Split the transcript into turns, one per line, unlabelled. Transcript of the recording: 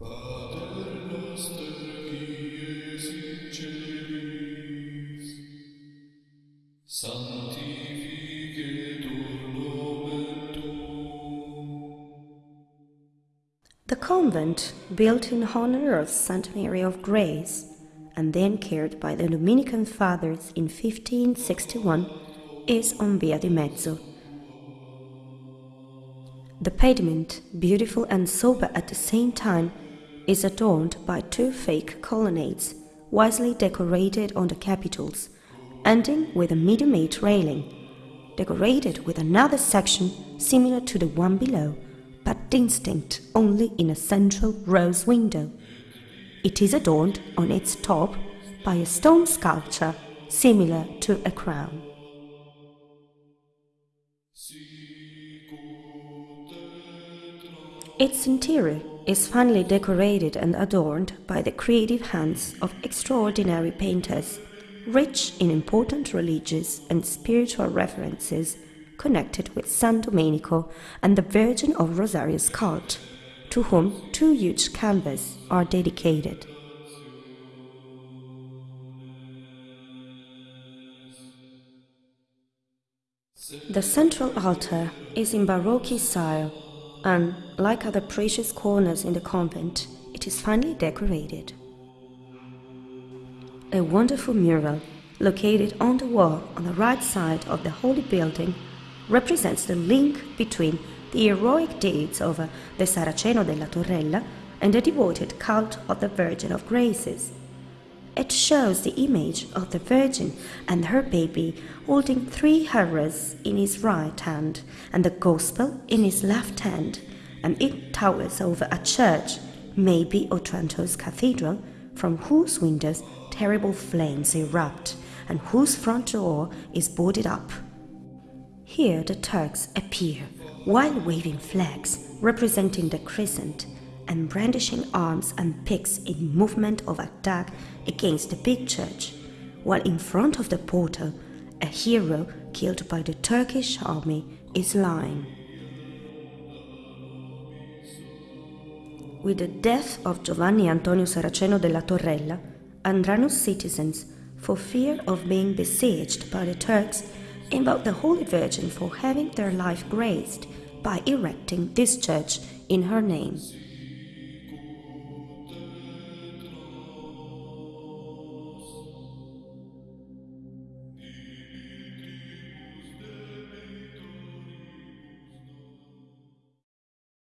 The convent, built in honor of Saint Mary of Grace, and then cared by the Dominican Fathers in 1561, is on Via di Mezzo. The pavement, beautiful and sober at the same time, is adorned by two fake colonnades, wisely decorated on the capitals, ending with a medium-height railing, decorated with another section similar to the one below, but distinct only in a central rose window. It is adorned on its top by a stone sculpture similar to a crown. Its interior is finely decorated and adorned by the creative hands of extraordinary painters, rich in important religious and spiritual references connected with San Domenico and the Virgin of Rosario's cult, to whom two huge canvases are dedicated. The central altar is in Baroque style and, like other precious corners in the convent, it is finely decorated. A wonderful mural, located on the wall on the right side of the holy building, represents the link between the heroic deeds of the Saraceno della Torrella and the devoted cult of the Virgin of Graces. It shows the image of the Virgin and her baby holding three horrors in his right hand and the Gospel in his left hand, and it towers over a church, maybe Otranto's cathedral, from whose windows terrible flames erupt and whose front door is boarded up. Here the Turks appear, while waving flags representing the crescent and brandishing arms and picks in movement of attack against the big church, while in front of the portal a hero killed by the Turkish army is lying. With the death of Giovanni Antonio Saraceno della Torrella, Andrano's citizens, for fear of being besieged by the Turks, invoke the Holy Virgin for having their life graced by erecting this church in her name.